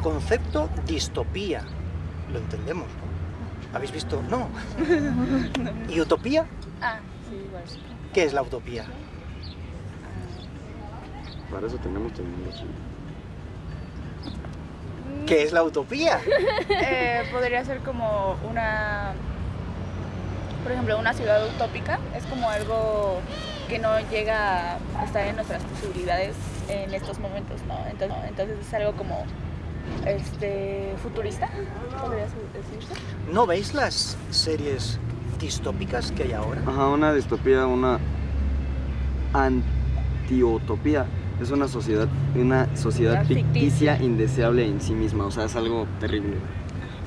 El concepto distopía, lo entendemos, ¿no? ¿Habéis visto? No. ¿Y utopía? Ah, sí, igual. ¿Qué es la utopía? Para eso tenemos tecnología. ¿Qué es la utopía? Eh, podría ser como una, por ejemplo, una ciudad utópica. Es como algo que no llega a estar en nuestras posibilidades en estos momentos, ¿no? Entonces, entonces es algo como este futurista, podría decirse. ¿No veis las series distópicas que hay ahora? Ajá, una distopía, una antiutopía. Es una sociedad, una sociedad Ficticia. ficticia indeseable en sí misma. O sea, es algo terrible.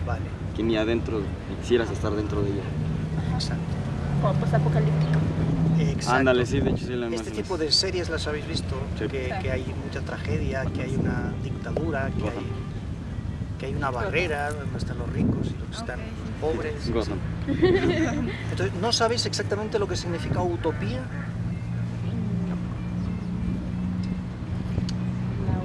Vale, Que ni adentro quisieras estar dentro de ella. exacto. Como post-apocalíptico. Exacto. Ándale, sí, de hecho sí la Este tipo de series las habéis visto, Sí. que, Sí. que hay mucha tragedia, que hay una dictadura, que hay, que hay una barrera donde están los ricos y los que están los pobres. Entonces, ¿no sabéis exactamente lo que significa utopía?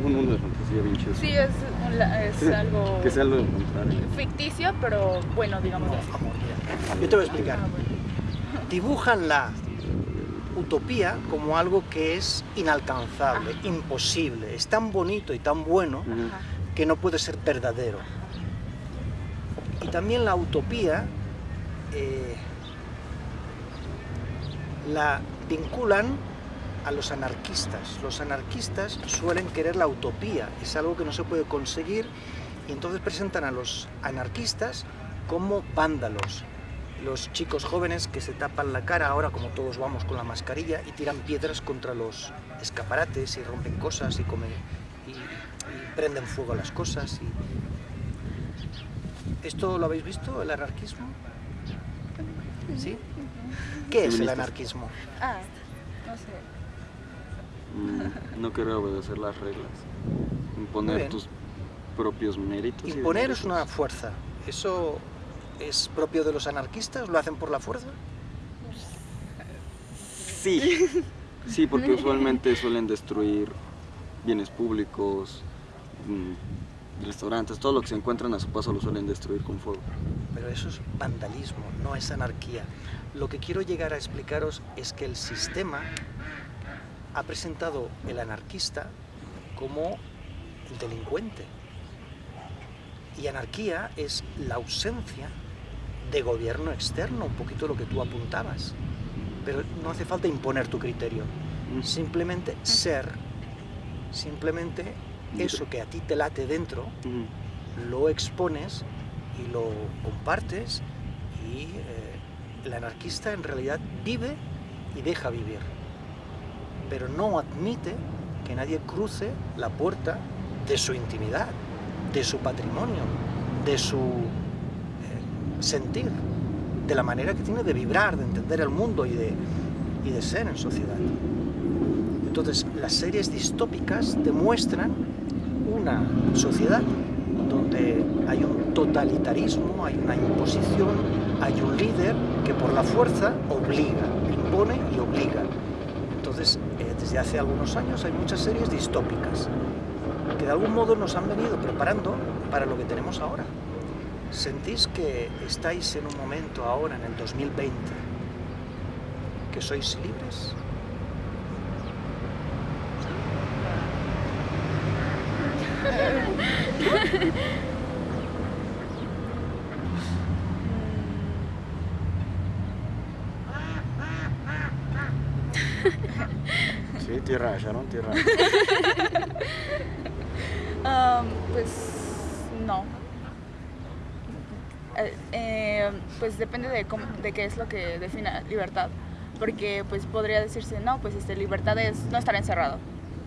Un mundo de fantasía bien chido. Sí, es, la- algo Que sea lo contrario. ficticio, pero bueno, digamos así. Amor, mira. Yo te voy a explicar. Ah. Dibujan la utopía como algo que es inalcanzable, imposible. Es tan bonito y tan bueno. Ajá. Que no puede ser verdadero. Y también la utopía eh, la vinculan a los anarquistas. Los anarquistas suelen querer la utopía, es algo que no se puede conseguir y entonces presentan a los anarquistas como vándalos. Los chicos jóvenes que se tapan la cara ahora como todos vamos con la mascarilla y tiran piedras contra los escaparates y rompen cosas y comen prenden fuego a las cosas. y- ¿Esto lo habéis visto, el anarquismo? ¿Sí? ¿Qué es el anarquismo? Ah, no sé. Mm, No querer obedecer las reglas. Imponer tus propios méritos. Imponer es una fuerza. ¿Eso es propio de los anarquistas? ¿Lo hacen por la fuerza? Sí. Sí, porque usualmente suelen destruir bienes públicos, restaurantes, todo lo que se encuentran a su paso lo suelen destruir con fuego. Pero eso es vandalismo, no es anarquía. Lo que quiero llegar a explicaros es que el sistema ha presentado el anarquista como el delincuente. Y anarquía es la ausencia de gobierno externo, un poquito lo que tú apuntabas. Pero no hace falta imponer tu criterio, Mm. simplemente ser, simplemente eso que a ti te late dentro, lo expones y lo compartes y eh, el anarquista en realidad vive y deja vivir, pero no admite que nadie cruce la puerta de su intimidad, de su patrimonio, de su eh, sentir, de la manera que tiene de vibrar, de entender el mundo y de, y de ser en sociedad. Entonces, las series distópicas demuestran una sociedad donde hay un totalitarismo, hay una imposición, hay un líder que por la fuerza obliga, impone y obliga. Entonces, eh, desde hace algunos años hay muchas series distópicas que de algún modo nos han venido preparando para lo que tenemos ahora. ¿Sentís que estáis en un momento ahora, en el 2020, que sois libres? Tierra, Sharon, tierra. Am, pues no. Eh, eh, pues depende de, cómo, de qué es lo que defina libertad. Porque pues podría decirse, no, pues este, libertad es no estar encerrado.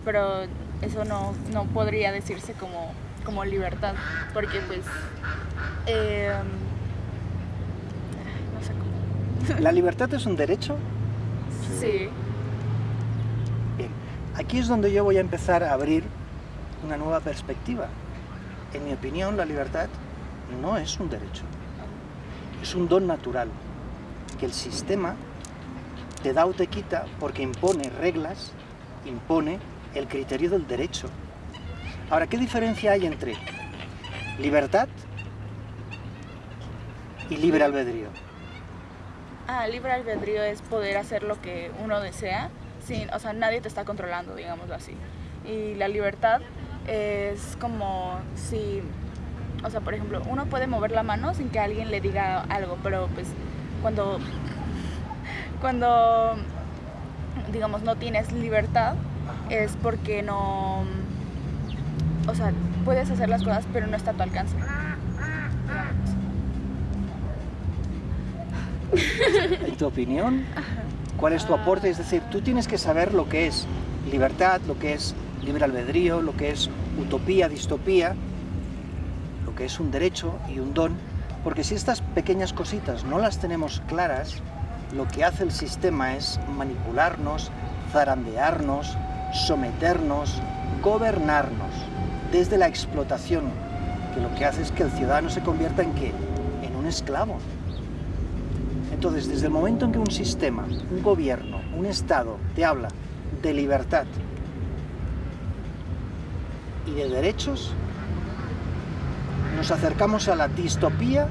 Pero eso no, no podría decirse como, como libertad. Porque pues... eh, no sé cómo. ¿La libertad es un derecho? Sí. Aquí es donde yo voy a empezar a abrir una nueva perspectiva. En mi opinión, la libertad no es un derecho, es un don natural que el sistema te da o te quita porque impone reglas, impone el criterio del derecho. Ahora, ¿qué diferencia hay entre libertad y libre albedrío. Ah, libre albedrío es poder hacer lo que uno desea, sin, o sea, nadie te está controlando, digámoslo así. Y la libertad es como si, o sea, por ejemplo, uno puede mover la mano sin que alguien le diga algo, pero pues cuando, cuando, digamos, no tienes libertad, es porque no, o sea, puedes hacer las cosas, pero no está a tu alcance. En tu opinión, ¿cuál es tu aporte? Es decir, tú tienes que saber lo que es libertad, lo que es libre albedrío, lo que es utopía, distopía, lo que es un derecho y un don, porque si estas pequeñas cositas no las tenemos claras, lo que hace el sistema es manipularnos, zarandearnos, someternos, gobernarnos desde la explotación, que lo que hace es que el ciudadano se convierta en qué? En un esclavo. Entonces, desde el momento en que un sistema, un gobierno, un Estado te habla de libertad y de derechos, nos acercamos a la distopía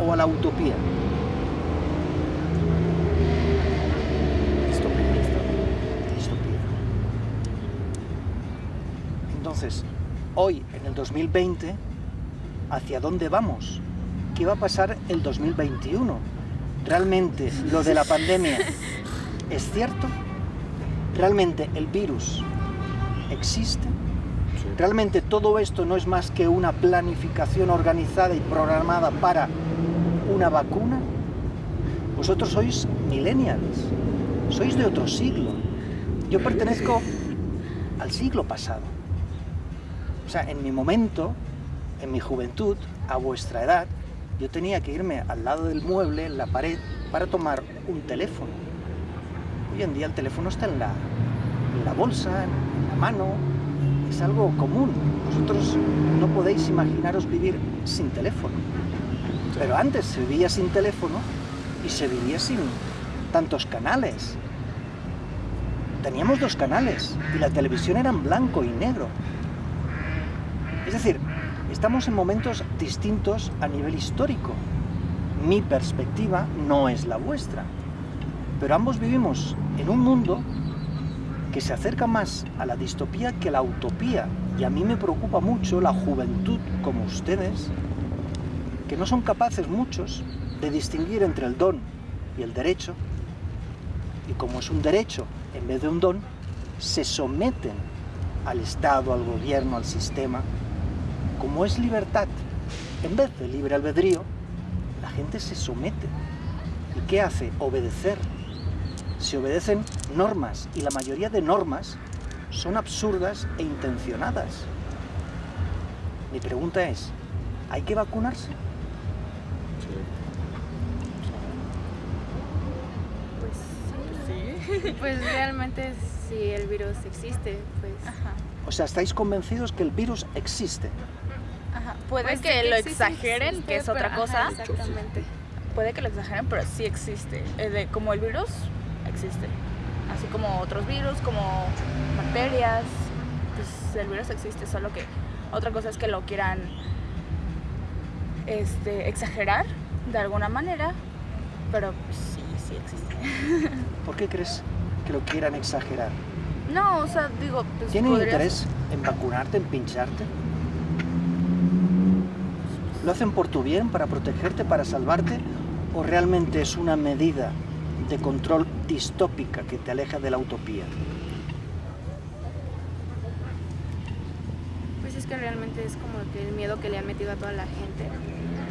o a la utopía. Distopía. Entonces, hoy, en el 2020, ¿hacia dónde vamos? ¿Qué va a pasar el 2021? ¿Realmente lo de la pandemia es cierto? ¿Realmente el virus existe? ¿Realmente todo esto no es más que una planificación organizada y programada para una vacuna? Vosotros sois millennials, sois de otro siglo. Yo pertenezco al siglo pasado. O sea, en mi momento, en mi juventud, a vuestra edad, yo tenía que irme al lado del mueble, en la pared, para tomar un teléfono. Hoy en día el teléfono está en la, en la bolsa, en la mano, es algo común. Vosotros no podéis imaginaros vivir sin teléfono. Pero antes se vivía sin teléfono y se vivía sin tantos canales. Teníamos dos canales y la televisión era en blanco y negro. Es decir, estamos en momentos distintos a nivel histórico. Mi perspectiva no es la vuestra, pero ambos vivimos en un mundo que se acerca más a la distopía que a la utopía. Y a mí me preocupa mucho la juventud como ustedes, que no son capaces muchos de distinguir entre el don y el derecho, y como es un derecho en vez de un don, se someten al Estado, al gobierno, al sistema. Como es libertad, en vez de libre albedrío, la gente se somete. ¿Y qué hace? Obedecer. Se obedecen normas, y la mayoría de normas son absurdas e intencionadas. Mi pregunta es, ¿hay que vacunarse? Pues sí. Pues realmente si el virus existe, pues... Ajá. O sea, ¿estáis convencidos que el virus existe? Ajá. Puede Pues que lo existe, exageren, existe, que es pero- otra ajá, cosa. Exactamente. Puede que lo exageren, pero sí existe. Eh, de- como el virus, existe. Así como otros virus, como bacterias. Pues el virus existe, solo que otra cosa es que lo quieran este, exagerar de alguna manera. Pero pues, sí, sí existe. ¿Por qué crees que lo quieran exagerar? No, o sea, digo, pues ¿Tienen podrías- interés en vacunarte, en pincharte? ¿Lo hacen por tu bien, para protegerte, para salvarte? ¿O realmente es una medida de control distópica que te aleja de la utopía? Pues es que realmente es como que el miedo que le han metido a toda la gente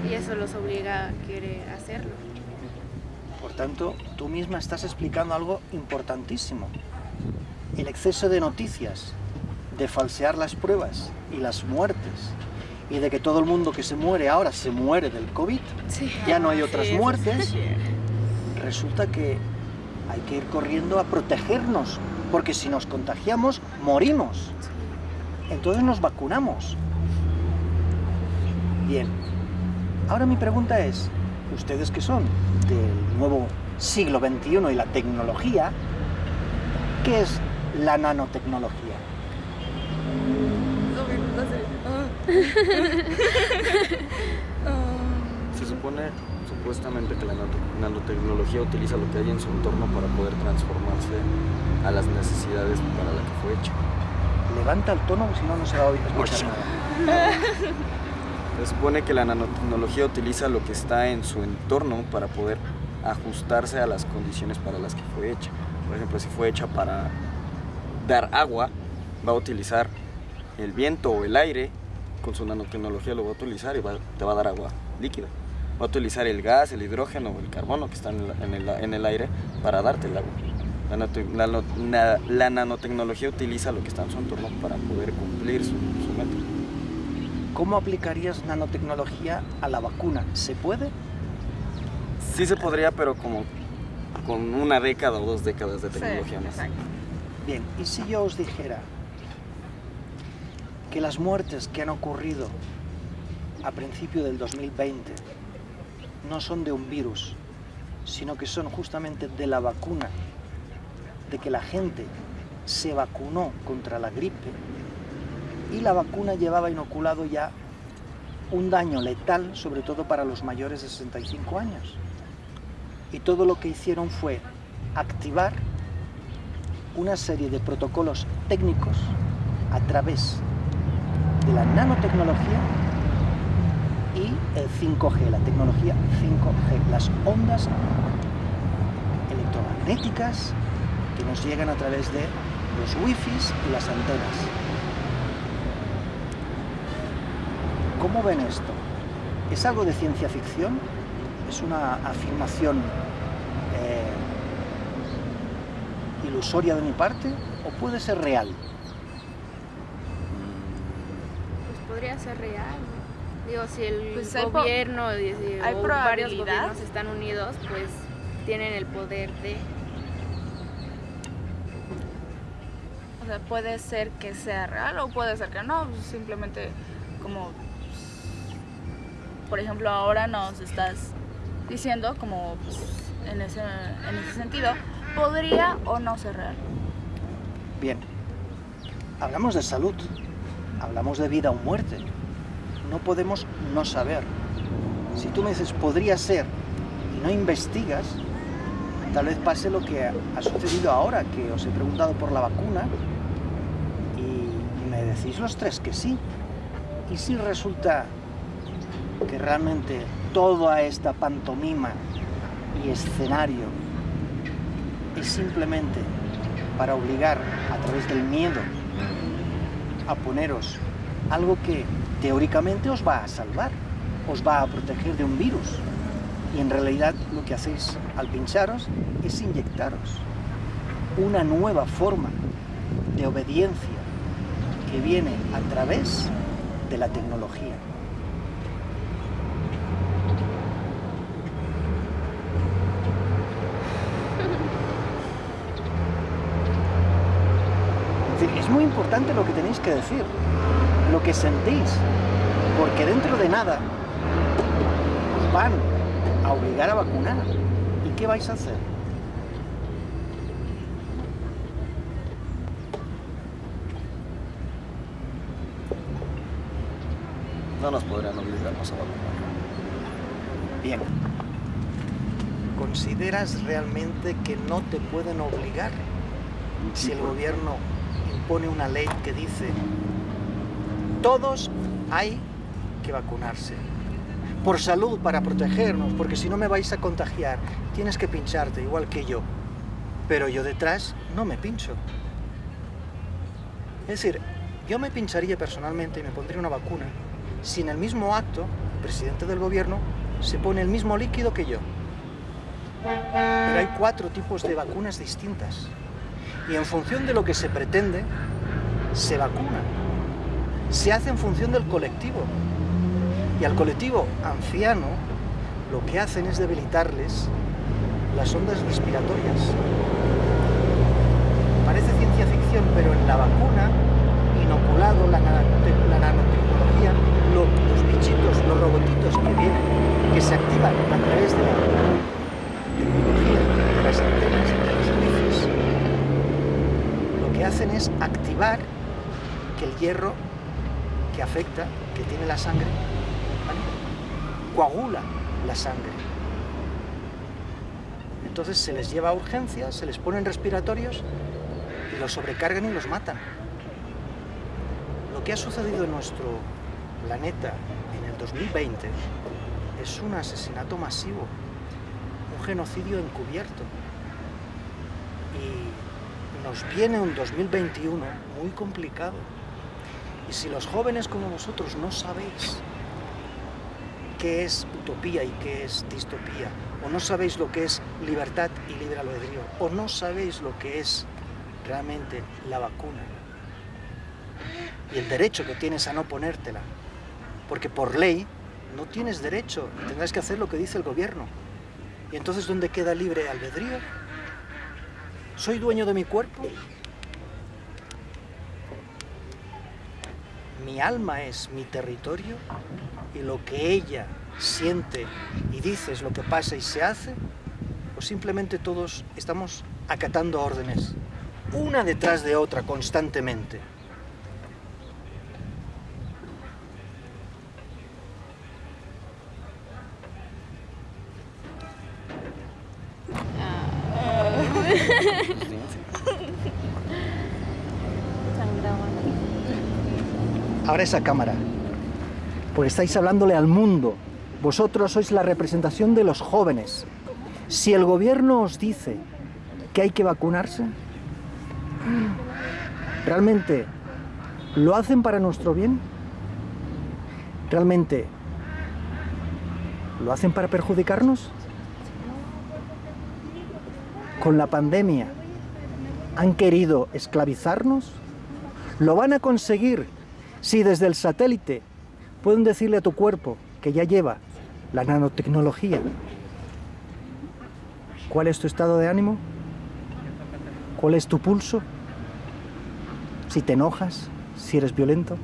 y eso los obliga a querer hacerlo. Por tanto, tú misma estás explicando algo importantísimo. El exceso de noticias, de falsear las pruebas y las muertes, y de que todo el mundo que se muere ahora se muere del COVID, Sí. ya no hay otras sí muertes, resulta que hay que ir corriendo a protegernos, porque si nos contagiamos, morimos. Entonces nos vacunamos. Bien, ahora mi pregunta es, ustedes que son del nuevo siglo XXI y la tecnología, ¿qué es la nanotecnología? supone supuestamente que la nanotecnología utiliza lo que hay en su entorno para poder transformarse a las necesidades para la que fue hecha. Levanta el tono, si no, no se va a oír escuchar nada. Se supone que la nanotecnología utiliza lo que está en su entorno para poder ajustarse a las condiciones para las que fue hecha. Por ejemplo, si fue hecha para dar agua, va a utilizar el viento o el aire, con su nanotecnología lo va a utilizar y va- te va a dar agua líquida. Va a utilizar el gas, el hidrógeno o el carbono que están en, el, en el aire para darte el agua. La, nanote- la no- na- la nanotecnología utiliza lo que está en su entorno para poder cumplir su, su meta. ¿Cómo aplicarías nanotecnología a la vacuna? ¿Se puede? Sí se podría, pero como con una década o dos décadas de Sí, tecnología más. Bien, ¿y si yo os dijera que las muertes que han ocurrido a principio del 2020 no son de un virus, sino que son justamente de la vacuna, de que la gente se vacunó contra la gripe y la vacuna llevaba inoculado ya un daño letal, sobre todo para los mayores de 65 años. Y todo lo que hicieron fue activar una serie de protocolos técnicos a través la nanotecnología y el 5G, la tecnología 5G, las ondas electromagnéticas que nos llegan a través de los wifis y las antenas. ¿Cómo ven esto? ¿Es algo de ciencia ficción? ¿Es una afirmación eh, ilusoria de mi parte o puede ser real? Pues podría ser real, ¿no? Digo, si el Pues hay gobierno y si- hay o varios gobiernos están unidos, pues tienen el poder de... O sea, puede ser que sea real o puede ser que no, pues, simplemente como, pues, por ejemplo, ahora nos estás diciendo como pues, en, ese, en ese sentido, podría o no ser real. Bien, hablamos de salud, hablamos de vida o muerte. No podemos no saber. Si tú me dices podría ser y no investigas, tal vez pase lo que ha sucedido ahora, que os he preguntado por la vacuna y me decís los tres que sí. ¿Y si resulta que realmente toda esta pantomima y escenario es simplemente para obligar a través del miedo a poneros algo que teóricamente os va a salvar, os va a proteger de un virus. Y en realidad lo que hacéis al pincharos es inyectaros una nueva forma de obediencia que viene a través de la tecnología. Es decir, es muy importante lo que tenéis que decir, lo que sentís, porque dentro de nada os van a obligar a vacunar. ¿Y qué vais a hacer? No nos podrían obligarnos a vacunar. Bien. ¿Consideras realmente que no te pueden obligar si el gobierno impone una ley que dice todos hay que vacunarse? Por salud, para protegernos, porque si no me vais a contagiar, tienes que pincharte igual que yo. Pero yo detrás no me pincho. Es decir, yo me pincharía personalmente y me pondría una vacuna si en el mismo acto el presidente del gobierno se pone el mismo líquido que yo. Pero hay cuatro tipos de vacunas distintas. Y en función de lo que se pretende, se vacuna. Se hace en función del colectivo. Y al colectivo anciano lo que hacen es debilitarles las ondas respiratorias. Parece ciencia ficción, pero en la vacuna, inoculado la, nanote- la nanotecnología, lo- los bichitos, los robotitos que vienen, que se activan a través de la tecnología, de las antenas, de los wifis, lo que hacen es activar que el hierro que afecta, que tiene la sangre, coagula la sangre. Entonces se les lleva a urgencias, se les ponen respiratorios y los sobrecargan y los matan. Lo que ha sucedido en nuestro planeta en el 2020 es un asesinato masivo, un genocidio encubierto. Nos viene un 2021 muy complicado. Y si los jóvenes como vosotros no sabéis qué es utopía y qué es distopía, o no sabéis lo que es libertad y libre albedrío, o no sabéis lo que es realmente la vacuna y el derecho que tienes a no ponértela, porque por ley no tienes derecho tendrás que hacer lo que dice el gobierno. ¿Y entonces dónde queda libre albedrío? ¿Soy dueño de mi cuerpo? Mi alma es mi territorio y lo que ella siente y dice es lo que pasa y se hace, o simplemente todos estamos acatando órdenes, una detrás de otra constantemente. Ahora esa cámara, pues estáis hablándole al mundo. Vosotros sois la representación de los jóvenes. Si el gobierno os dice que hay que vacunarse, ¿realmente lo hacen para nuestro bien? ¿Realmente lo hacen para perjudicarnos? Con la pandemia, ¿han querido esclavizarnos? ¿Lo van a conseguir si desde el satélite pueden decirle a tu cuerpo que ya lleva la nanotecnología cuál es tu estado de ánimo? ¿Cuál es tu pulso? Si te enojas, si eres violento.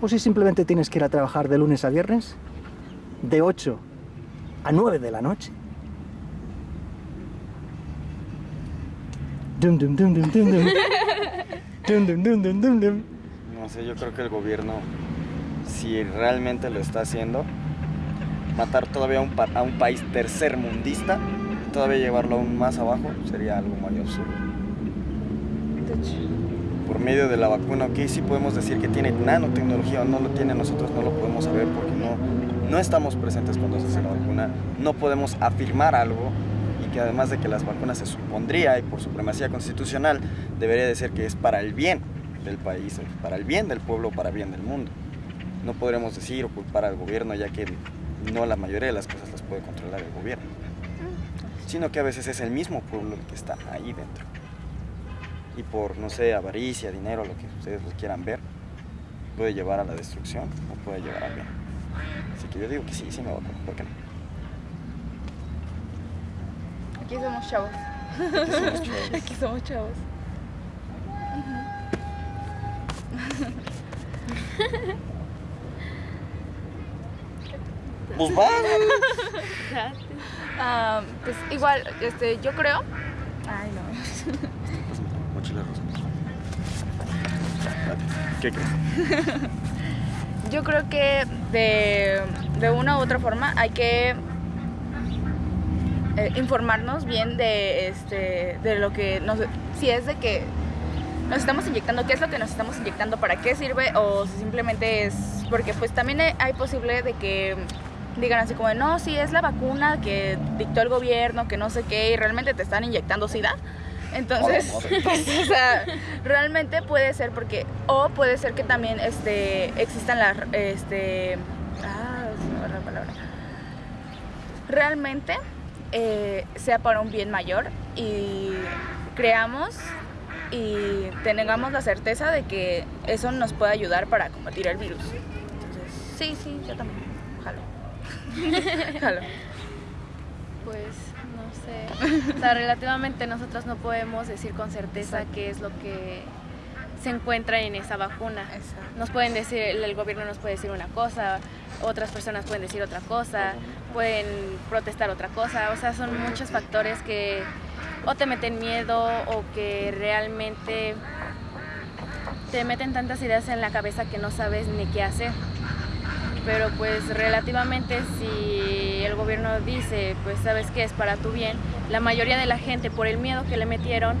O si simplemente tienes que ir a trabajar de lunes a viernes, de 8 a 9 de la noche. Dum, dum, dum, No sé, yo creo que el gobierno, si realmente lo está haciendo, matar todavía a un, pa- a un país tercermundista, todavía llevarlo aún más abajo, sería algo muy absurdo. Por medio de la vacuna, ok, sí podemos decir que tiene nanotecnología o no lo tiene, nosotros no lo podemos saber porque no, no estamos presentes cuando se hace la vacuna, no podemos afirmar algo que además de que las vacunas se supondría y por supremacía constitucional debería de ser que es para el bien del país, eh, para el bien del pueblo, para el bien del mundo. No podremos decir o culpar al gobierno ya que no la mayoría de las cosas las puede controlar el gobierno, sino que a veces es el mismo pueblo el que está ahí dentro. Y por, no sé, avaricia, dinero, lo que ustedes lo quieran ver, puede llevar a la destrucción o puede llevar al bien. Así que yo digo que sí, sí me vacuno, ¿por qué no? Aquí somos chavos. Que somos chavos. Aquí somos chavos. Pues va. Ah, pues igual, este, yo creo. Ay, no. Mochila rosa. ¿Qué crees? Yo creo que de, de una u otra forma hay que eh, informarnos bien de este de lo que nos si es de que nos estamos inyectando, qué es lo que nos estamos inyectando, para qué sirve o si simplemente es porque pues también hay- posible de que digan así como de, no, sí es la vacuna que dictó el gobierno, que no sé qué y realmente te están inyectando SIDA. Entonces, pues, o sea, realmente puede ser porque, o puede ser que también este, existan las, este, ah, me la palabra. Realmente eh, sea para un bien mayor y creamos y tengamos la certeza de que eso nos puede ayudar para combatir el virus. Entonces, sí, sí, yo también. Jalo. Jalo. Pues no sé. O sea, relativamente nosotros no podemos decir con certeza Exacto. qué es lo que se encuentra en esa vacuna. Exacto. Nos pueden decir, el gobierno nos puede decir una cosa, otras personas pueden decir otra cosa, pueden protestar otra cosa. O sea, son muchos factores que o te meten miedo o que realmente te meten tantas ideas en la cabeza que no sabes ni qué hacer. pero pues relativamente si el gobierno dice, pues sabes que es para tu bien, la mayoría de la gente por el miedo que le metieron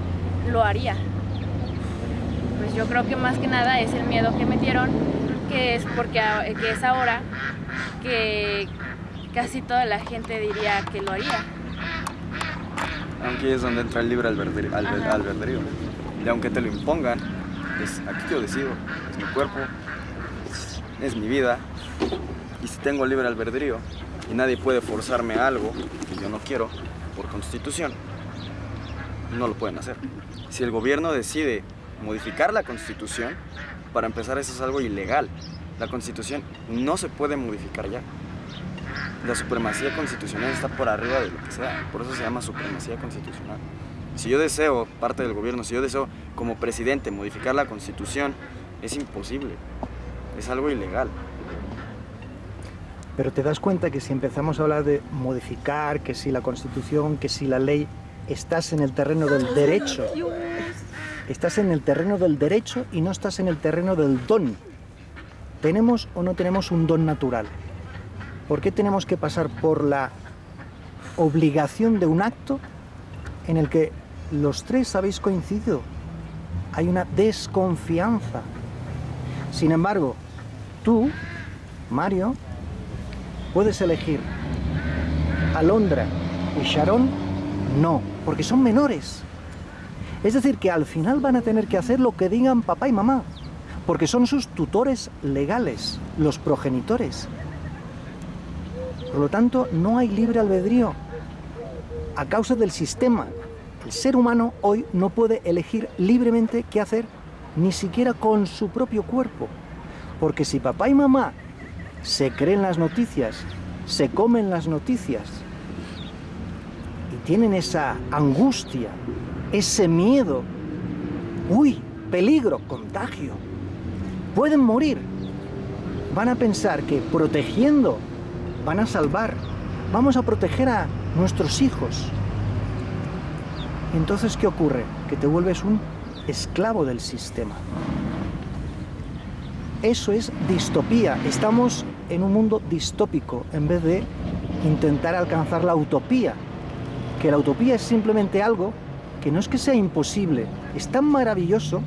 lo haría. Pues yo creo que más que nada es el miedo que metieron, que es porque que es ahora que casi toda la gente diría que lo haría. Aunque es donde entra el libre albedrío. albedrío. Y aunque te lo impongan, es aquí yo decido, es mi cuerpo, es mi vida. Y si tengo libre albedrío y nadie puede forzarme a algo que yo no quiero por constitución, no lo pueden hacer. Si el gobierno decide modificar la constitución, para empezar eso es algo ilegal. La constitución no se puede modificar ya. La supremacía constitucional está por arriba de lo que sea, por eso se llama supremacía constitucional. Si yo deseo, parte del gobierno, si yo deseo como presidente modificar la constitución, es imposible, es algo ilegal. Pero te das cuenta que si empezamos a hablar de modificar, que si la constitución, que si la ley, estás en el terreno del derecho. Estás en el terreno del derecho y no estás en el terreno del don. ¿Tenemos o no tenemos un don natural? ¿Por qué tenemos que pasar por la obligación de un acto en el que los tres habéis coincidido? Hay una desconfianza. Sin embargo, tú, Mario, puedes elegir Alondra y Sharon, no, porque son menores. Es decir, que al final van a tener que hacer lo que digan papá y mamá, porque son sus tutores legales, los progenitores. Por lo tanto, no hay libre albedrío a causa del sistema. El ser humano hoy no puede elegir libremente qué hacer, ni siquiera con su propio cuerpo. Porque si papá y mamá se creen las noticias, se comen las noticias y tienen esa angustia, ese miedo, uy, peligro, contagio, pueden morir. Van a pensar que protegiendo van a salvar, vamos a proteger a nuestros hijos. Entonces, ¿qué ocurre? Que te vuelves un esclavo del sistema. Eso es distopía. Estamos en un mundo distópico en vez de intentar alcanzar la utopía. Que la utopía es simplemente algo que no es que sea imposible, es tan maravilloso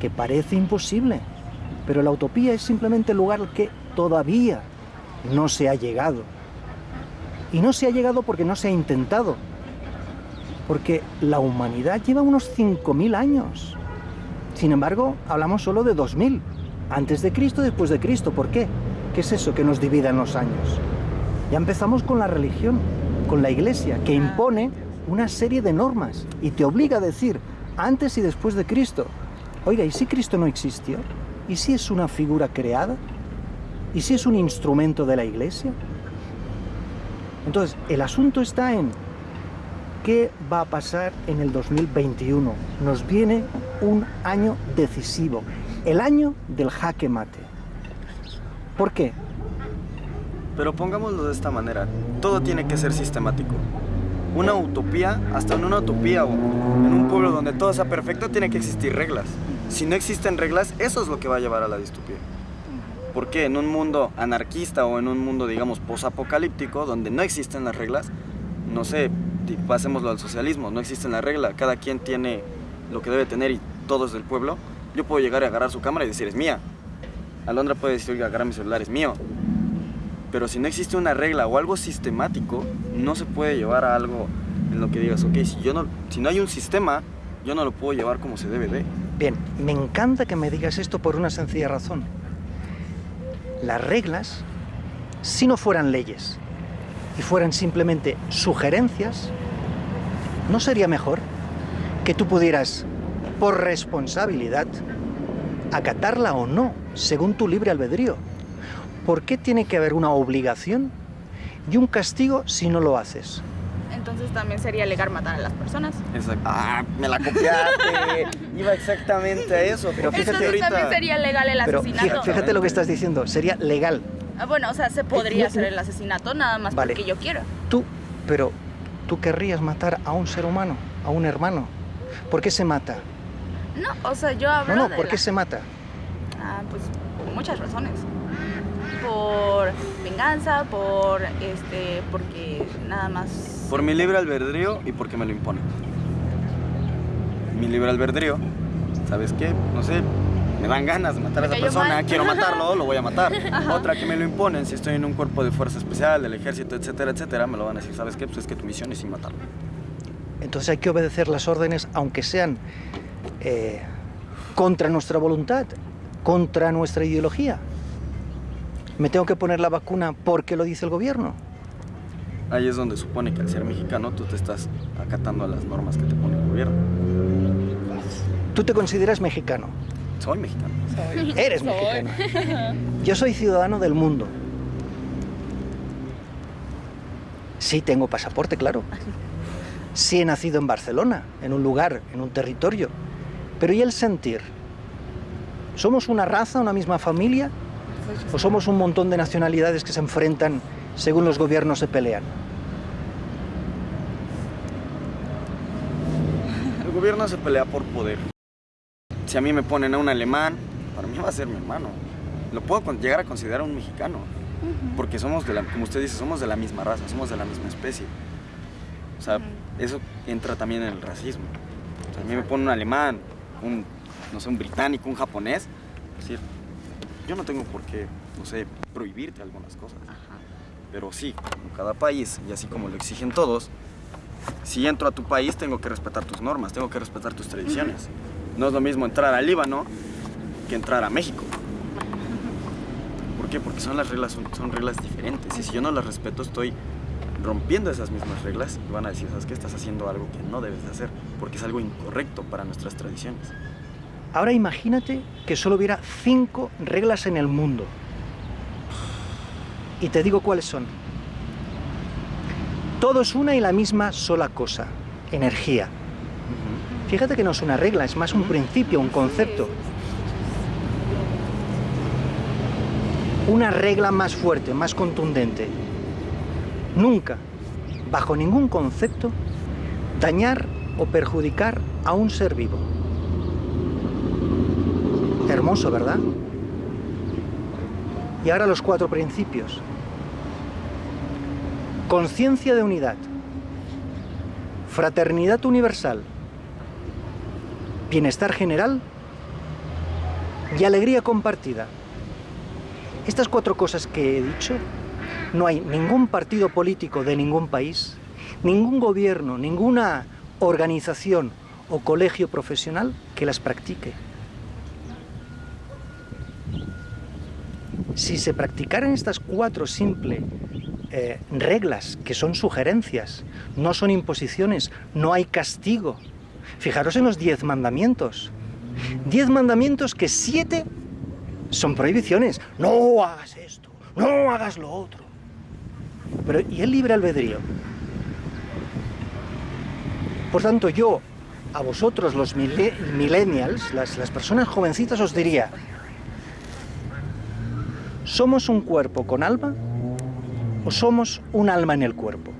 que parece imposible. Pero la utopía es simplemente el lugar al que todavía no se ha llegado. Y no se ha llegado porque no se ha intentado. Porque la humanidad lleva unos 5.000 años. Sin embargo, hablamos solo de 2.000. Antes de Cristo, después de Cristo. ¿Por qué? ¿Qué es eso que nos divide en los años? Ya empezamos con la religión, con la iglesia, que impone una serie de normas y te obliga a decir antes y después de Cristo. Oiga, ¿y si Cristo no existió? ¿Y si es una figura creada? ¿Y si es un instrumento de la iglesia? Entonces, el asunto está en qué va a pasar en el 2021. Nos viene un año decisivo, el año del jaque mate. ¿Por qué? Pero pongámoslo de esta manera, todo tiene que ser sistemático. Una utopía, hasta en una utopía o en un pueblo donde todo sea perfecto, tiene que existir reglas. Si no existen reglas, eso es lo que va a llevar a la distopía. Porque en un mundo anarquista o en un mundo, digamos, posapocalíptico, donde no existen las reglas, no sé, pasémoslo al socialismo, no existen las reglas, cada quien tiene lo que debe tener y todo es del pueblo, yo puedo llegar y agarrar su cámara y decir es mía. Alondra puede decir, agarrar mi celular, es mío. Pero si no existe una regla o algo sistemático, no se puede llevar a algo en lo que digas, ok, si, yo no, si no hay un sistema, yo no lo puedo llevar como se debe de. Bien, me encanta que me digas esto por una sencilla razón las reglas, si no fueran leyes y fueran simplemente sugerencias, ¿no sería mejor que tú pudieras, por responsabilidad, acatarla o no, según tu libre albedrío? ¿Por qué tiene que haber una obligación y un castigo si no lo haces? entonces también sería legal matar a las personas. Exacto. Ah, me la copiaste. Iba exactamente a eso. Pero fíjate entonces también sería legal el asesinato. Fíjate, lo que estás diciendo, sería legal. Ah, bueno, o sea, se podría hacer el asesinato nada más porque yo quiero. Tú, pero tú querrías matar a un ser humano, a un hermano. ¿Por qué se mata? No, o sea, yo hablo No, no, ¿por qué se mata? Ah, pues por muchas razones. Por venganza, por este, porque nada más. Por mi libre albedrío y porque me lo imponen. Mi libre albedrío, ¿sabes qué? No sé, me dan ganas de matar a esa persona, mal. quiero matarlo, lo voy a matar. Otra que me lo imponen, si estoy en un cuerpo de fuerza especial, del ejército, etcétera, etcétera, me lo van a decir, ¿sabes qué? Pues es que tu misión es sin matarlo. Entonces hay que obedecer las órdenes, aunque sean eh, contra nuestra voluntad, contra nuestra ideología. Me tengo que poner la vacuna porque lo dice el gobierno. Ahí es donde supone que al ser mexicano tú te estás acatando a las normas que te pone el gobierno. Tú te consideras mexicano. Soy mexicano. Eres mexicano. Yo soy ciudadano del mundo. Sí, tengo pasaporte, claro. Sí he nacido en Barcelona, en un lugar, en un territorio. Pero ¿y el sentir? ¿Somos una raza, una misma familia? ¿O somos un montón de nacionalidades que se enfrentan según los gobiernos se pelean? El gobierno se pelea por poder. Si a mí me ponen a un alemán, para mí va a ser mi hermano. Lo puedo llegar a considerar un mexicano. Porque somos, de la, como usted dice, somos de la misma raza, somos de la misma especie. O sea, eso entra también en el racismo. O sea, a mí me pone un alemán, un, no sé, un británico, un japonés. Es decir, yo no tengo por qué, no sé, prohibirte algunas cosas. Pero sí, como cada país, y así como lo exigen todos, si entro a tu país tengo que respetar tus normas, tengo que respetar tus tradiciones. No es lo mismo entrar al Líbano que entrar a México. ¿Por qué? Porque son las reglas, son, son reglas diferentes. Y si yo no las respeto, estoy rompiendo esas mismas reglas y van a decir, ¿sabes qué? Estás haciendo algo que no debes de hacer, porque es algo incorrecto para nuestras tradiciones. Ahora imagínate que solo hubiera cinco reglas en el mundo. Y te digo cuáles son. Todo es una y la misma sola cosa, energía. Fíjate que no es una regla, es más un principio, un concepto. Una regla más fuerte, más contundente. Nunca, bajo ningún concepto, dañar o perjudicar a un ser vivo. Hermoso, ¿verdad? Y ahora los cuatro principios. Conciencia de unidad. Fraternidad universal. Bienestar general. Y alegría compartida. Estas cuatro cosas que he dicho, no hay ningún partido político de ningún país, ningún gobierno, ninguna organización o colegio profesional que las practique. Si se practicaran estas cuatro simples eh, reglas, que son sugerencias, no son imposiciones, no hay castigo. Fijaros en los diez mandamientos. Diez mandamientos que siete son prohibiciones. No hagas esto, no hagas lo otro. Pero ¿y el libre albedrío? Por tanto, yo, a vosotros los mille- millennials, las personas jovencitas, os diría, ¿somos un cuerpo con alma o somos un alma en el cuerpo?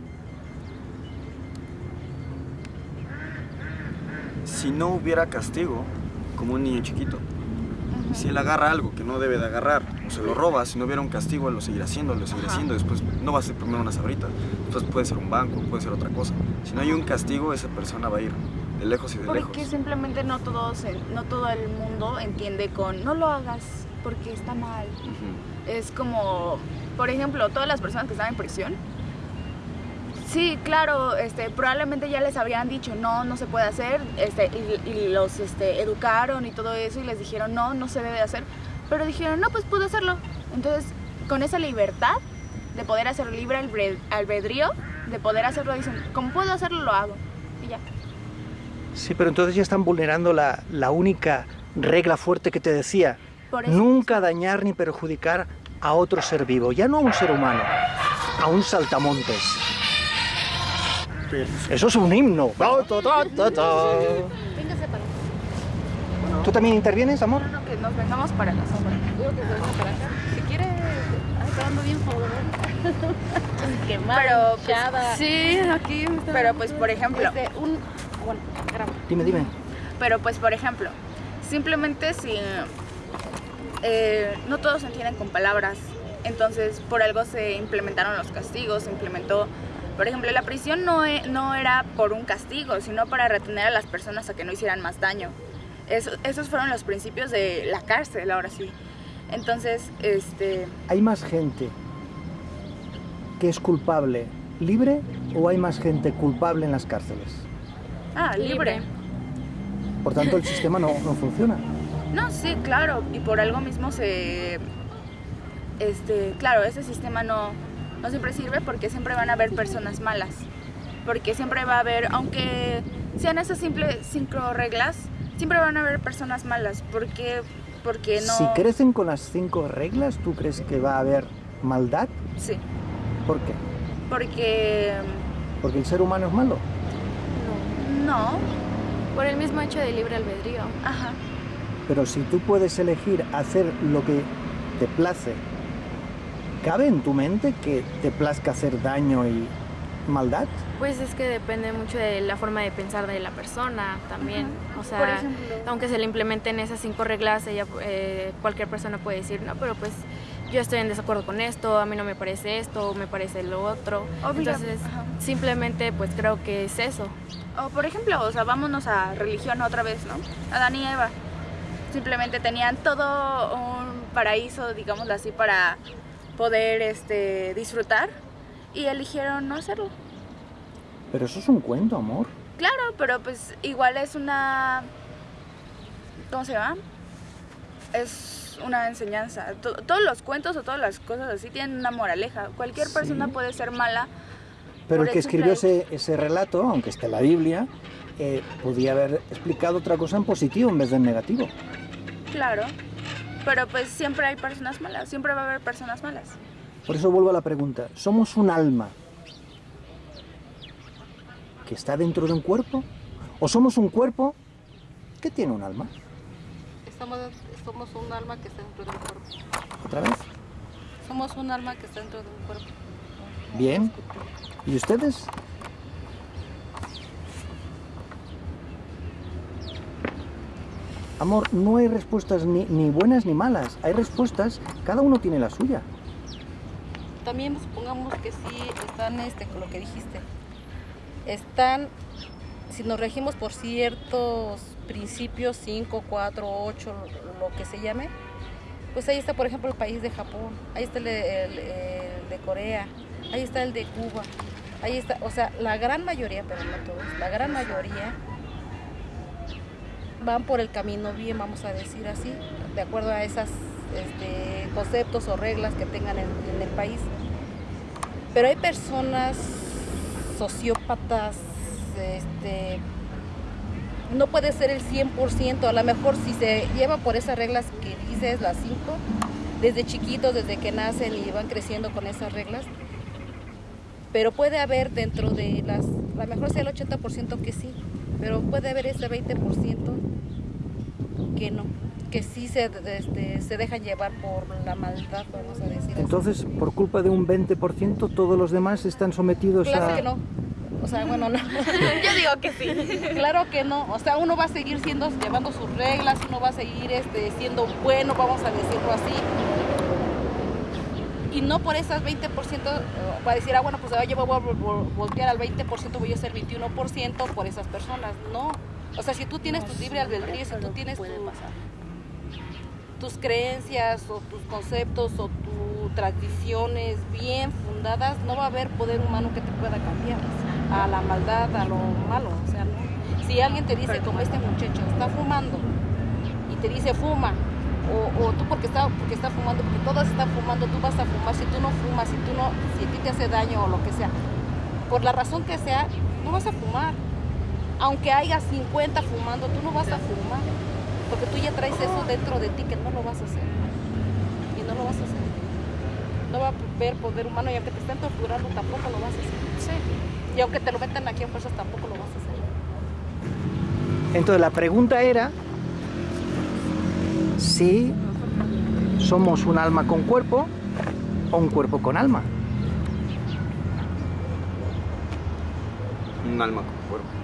Si no hubiera castigo, como un niño chiquito, si él agarra algo que no debe de agarrar o se lo roba, si no hubiera un castigo, él lo seguirá haciendo, lo seguirá haciendo. Después no va a ser primero una sabrita, después puede ser un banco, puede ser otra cosa. Si no hay un castigo, esa persona va a ir de lejos y de lejos. Porque simplemente no todos, no todo el mundo entiende con no lo hagas porque está mal. Es como, por ejemplo, todas las personas que están en prisión. Sí, claro, este, probablemente ya les habrían dicho no, no se puede hacer, este, y, los este, educaron y todo eso y les dijeron no, no se debe hacer, pero dijeron no, pues puedo hacerlo. Entonces, con esa libertad de poder hacer libre albre- albedrío, de poder hacerlo, dicen, como puedo hacerlo, lo hago. Y ya. Sí, pero entonces ya están vulnerando la, la única regla fuerte que te decía. Por eso. Nunca dañar ni perjudicar a otro ser vivo, ya no a un ser humano, a un saltamontes. Eso es un himno. ¿Tú también intervienes, amor? No, que nos vengamos para la sombra. Digo que se para acá. Si quiere, está dando bien favor. Qué Pero, pues, sí, aquí Pero pues, por ejemplo, Este, un... Bueno, graba. Dime, dime. Pero pues, por ejemplo, simplemente si eh, no todos entienden con palabras Entonces, por algo se implementaron los castigos, se implementó, por ejemplo, la prisión no, e- no era por un castigo, sino para retener a las personas a que no hicieran más daño. Eso- esos fueron los principios de la cárcel, ahora sí. Entonces, este, ¿Hay más gente que es culpable libre o hay más gente culpable en las cárceles? ah, libre. Por tanto, el sistema no, no funciona. No, sí, claro, y por algo mismo se, este, claro, ese sistema no, no siempre sirve porque siempre van a haber personas malas, porque siempre va a haber, aunque sean esas simples cinco reglas, siempre van a haber personas malas, porque, porque no, Si crecen con las cinco reglas, ¿tú crees que va a haber maldad? sí, ¿Por qué? porque Porque el ser humano es malo. no, Por el mismo hecho de libre albedrío. ajá, Pero si tú puedes elegir hacer lo que te place, ¿cabe en tu mente que te plazca hacer daño y maldad? Pues es que depende mucho de la forma de pensar de la persona también. O sea, aunque se le implementen esas cinco reglas, ella, eh, cualquier persona puede decir, no, pero pues yo estoy en desacuerdo con esto, a mí no me parece esto, me parece lo otro. Obvio, Entonces, ajá. simplemente pues creo que es eso. O por ejemplo, o sea, vámonos a religión otra vez, ¿no? Adán y Eva. Simplemente tenían todo un paraíso, digámoslo así, para poder este, disfrutar y eligieron no hacerlo. Pero eso es un cuento, amor. Claro, pero pues igual es una... ¿Cómo se llama? Es una enseñanza. To- todos los cuentos o todas las cosas así tienen una moraleja. Cualquier persona puede ser mala. Pero el que escribió ese, ese relato, aunque esté en la Biblia, eh, podía haber explicado otra cosa en positivo en vez de en negativo. Claro. Pero pues siempre hay personas malas. Siempre va a haber personas malas. Por eso vuelvo a la pregunta, ¿somos un alma que está dentro de un cuerpo? ¿O somos un cuerpo que tiene un alma? Estamos, somos un alma que está dentro de un cuerpo. ¿Otra vez? Somos un alma que está dentro de un cuerpo. Bien. ¿Y ustedes? Amor, no hay respuestas ni, ni buenas ni malas. Hay respuestas, cada uno tiene la suya. También supongamos que sí están este, con lo que dijiste. Están, si nos regimos por ciertos principios, 5, 4, 8, lo que se llame, pues ahí está, por ejemplo, el país de Japón, ahí está el el de Corea, ahí está el de Cuba, ahí está, o sea, la gran mayoría, pero no todos, la gran mayoría van por el camino bien, vamos a decir así, de acuerdo a esos conceptos o reglas que tengan en, en el país. Pero hay personas sociópatas, este, no puede ser el 100%, a lo mejor si se lleva por esas reglas que dices, las 5, desde chiquitos, desde que nacen y van creciendo con esas reglas, pero puede haber dentro de las, a lo mejor sea el 80% que sí, pero puede haber ese 20% que no, que sí se, este, se dejan llevar por la maldad, vamos a decir. así. Entonces, por culpa de un 20%, todos los demás están sometidos Claro a... que no. O sea, bueno, no. Yo digo que sí. Claro que no. O sea, uno va a seguir siendo, llevando sus reglas, uno va a seguir este, siendo bueno, vamos a decirlo así. Y no por esas 20%, eh, va a decir, ah, bueno, pues ahora yo voy a vol- vol- voltear al 20%, voy a ser 21% por esas personas. No. O sea, si tú tienes tu libre albedrío, si tú tienes tu- tus creencias o tus conceptos o tus tradiciones bien fundadas, no va a haber poder humano que te pueda cambiar a la maldad, a lo malo. O sea, no. si alguien te dice como este muchacho está fumando y te dice fuma, o, o tú porque está, porque está fumando, porque todos están fumando, tú vas a fumar, si tú no fumas, si tú no, si a ti te hace daño o lo que sea, por la razón que sea, no vas a fumar. Aunque haya 50 fumando, tú no vas a fumar. Porque tú ya traes eso dentro de ti que no lo vas a hacer. Y no lo vas a hacer. No va a haber poder humano y aunque te estén torturando tampoco lo vas a hacer. Y aunque te lo metan aquí en fuerzas tampoco lo vas a hacer. Entonces, la pregunta era si somos un alma con cuerpo o un cuerpo con alma. Un alma con cuerpo.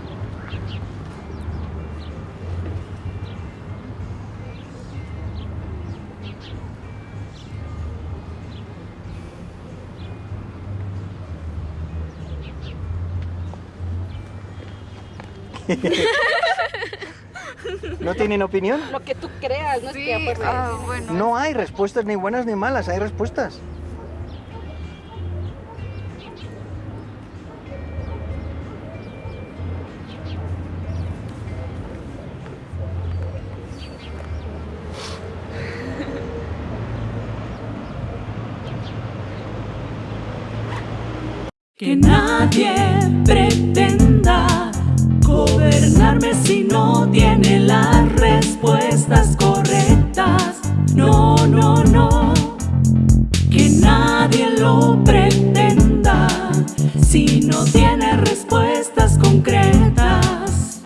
¿No tienen opinión? Lo que tú creas, no es que ah, bueno. No hay respuestas ni buenas ni malas, hay respuestas. Que nadie si no tiene las respuestas correctas. No, no, no. Que nadie lo pretenda si no tiene respuestas concretas.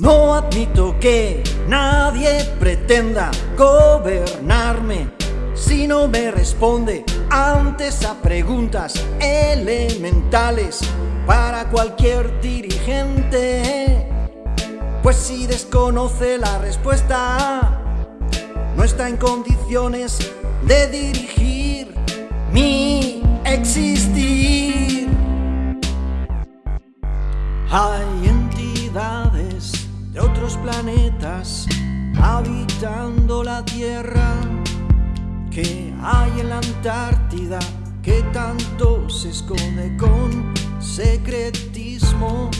No admito que nadie pretenda gobernarme si no me responde antes a preguntas elementales para cualquier dirigente. Pues si desconoce la respuesta, no está en condiciones de dirigir mi existir. Hay entidades de otros planetas habitando la Tierra que hay en la Antártida que tanto se esconde con secretismo.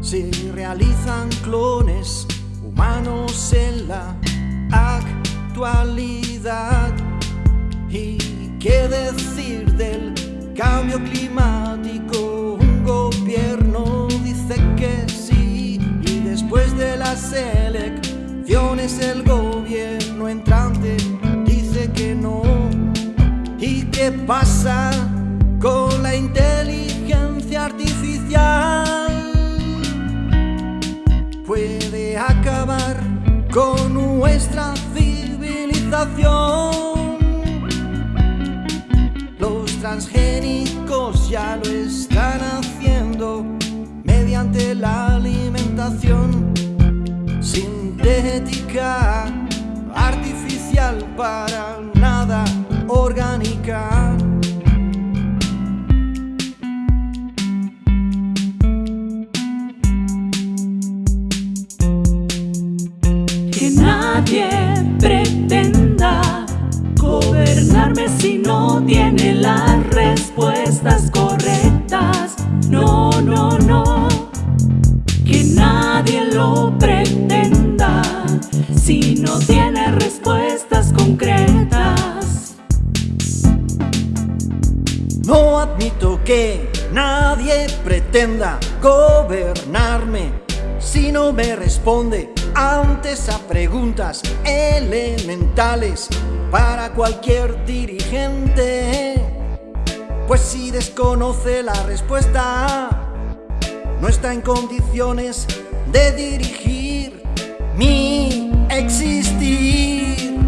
Se realizan clones humanos en la actualidad. ¿Y qué decir del cambio climático? Un gobierno dice que sí y después de las elecciones el gobierno entrante que no. ¿Y qué pasa con la inteligencia con nuestra civilización. Responde antes a preguntas elementales para cualquier dirigente. Pues si desconoce la respuesta, no está en condiciones de dirigir mi existir.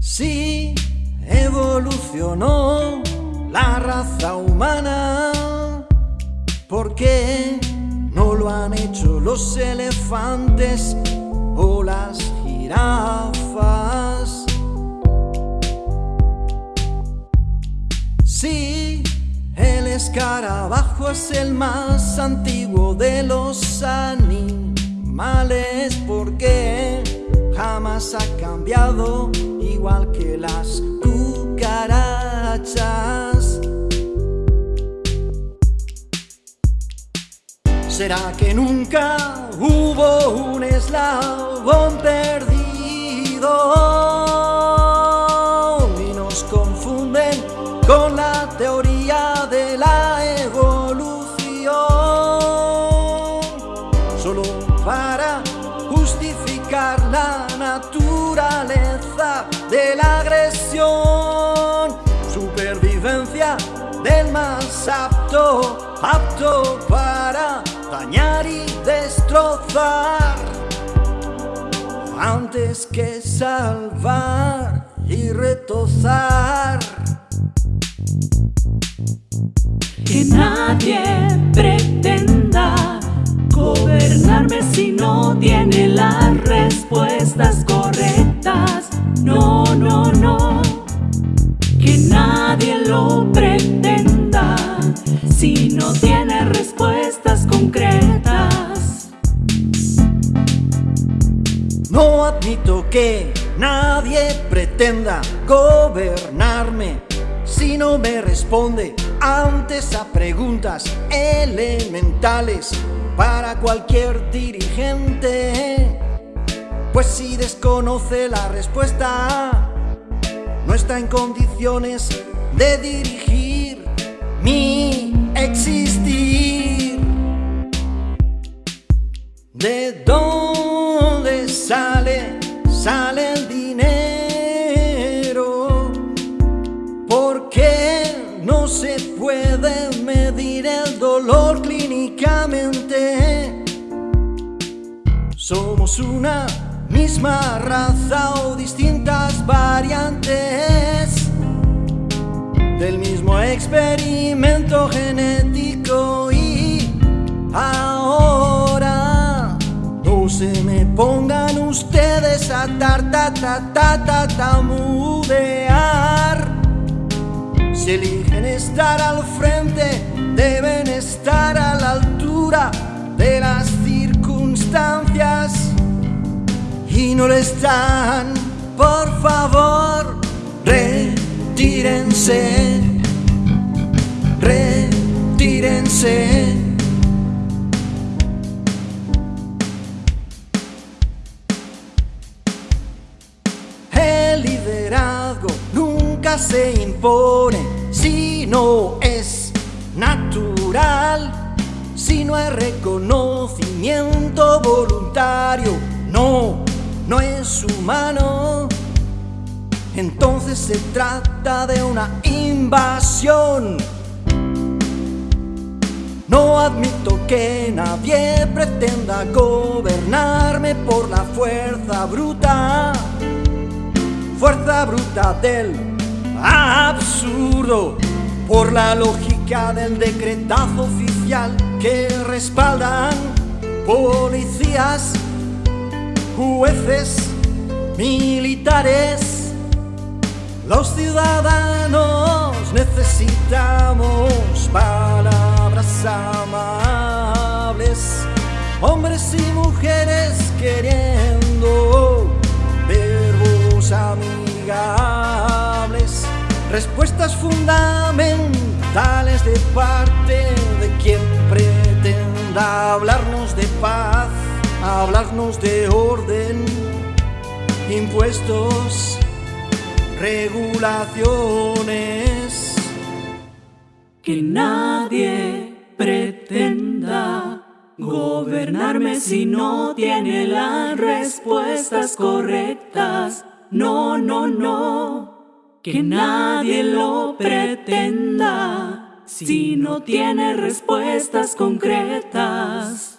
Si evolucionó la raza humana, ¿por qué no lo han hecho los elefantes o las jirafas? Si el escarabajo es el más antiguo de los animales, porque jamás ha cambiado igual que las cucarachas. ¿Será que nunca hubo un eslabón perdido y nos confunden con la teoría de la evolución? Solo para justificar la naturaleza de la agresión, supervivencia del más apto, apto para dañar y destrozar, antes que salvar y retozar. Que nadie pretenda gobernarme si no tiene las respuestas correctas. No, no, no. Que concretas. Que nadie pretenda gobernarme si no me responde antes a preguntas elementales para cualquier dirigente. Pues si desconoce la respuesta, no está en condiciones de dirigir mi existir. ¿De dónde sale? Sale el dinero. ¿Por qué no se puede medir el dolor clínicamente? Somos una misma raza o distintas variantes del mismo experimento genético y ahora no se me pongan ustedes a tar ta ta ta si eligen estar al frente deben estar a la altura de las circunstancias. Y no lo están por favor retírense retírense reconocimiento voluntario, no, no es humano. Entonces se trata de una invasión. No admito que nadie pretenda gobernarme por la fuerza bruta fuerza bruta del absurdo, por la lógica del decretazo oficial que respaldan policías, jueces, militares. Los ciudadanos necesitamos palabras amables, hombres y mujeres queriendo verbos amigables, respuestas fundamentales de parte de quien pretenda hablarnos de paz, hablarnos de orden, impuestos, regulaciones. que nadie pretenda gobernarme si no tiene las respuestas correctas. No, no, no, que nadie lo pretenda si no tiene respuestas concretas.